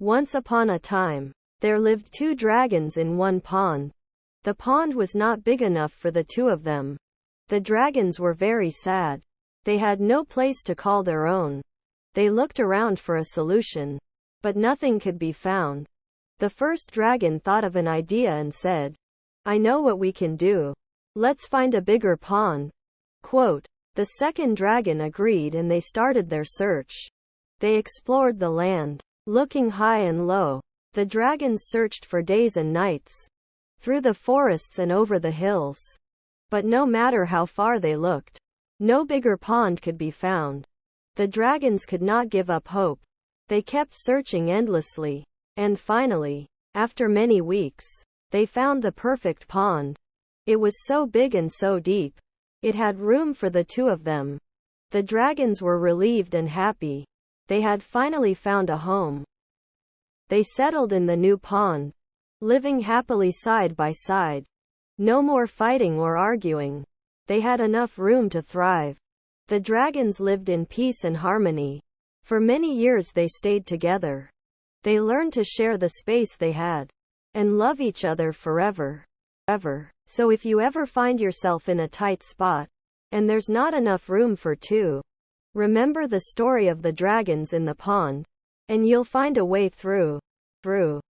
Once upon a time, there lived two dragons in one pond. The pond was not big enough for the two of them. The dragons were very sad. They had no place to call their own. They looked around for a solution, but nothing could be found. The first dragon thought of an idea and said, I know what we can do. Let's find a bigger pond. Quote, the second dragon agreed and they started their search. They explored the land, looking high and low. The dragons searched for days and nights, through the forests and over the hills. But no matter how far they looked, no bigger pond could be found. The dragons could not give up hope. They kept searching endlessly. And finally, after many weeks, they found the perfect pond. It was so big and so deep. It had room for the two of them. The dragons were relieved and happy. They had finally found a home. They settled in the new pond, living happily side by side. No more fighting or arguing. They had enough room to thrive. The dragons lived in peace and harmony. For many years they stayed together. They learned to share the space they had and love each other forever. Ever. So if you ever find yourself in a tight spot and there's not enough room for two, remember the story of the dragons in the pond and you'll find a way through. Through.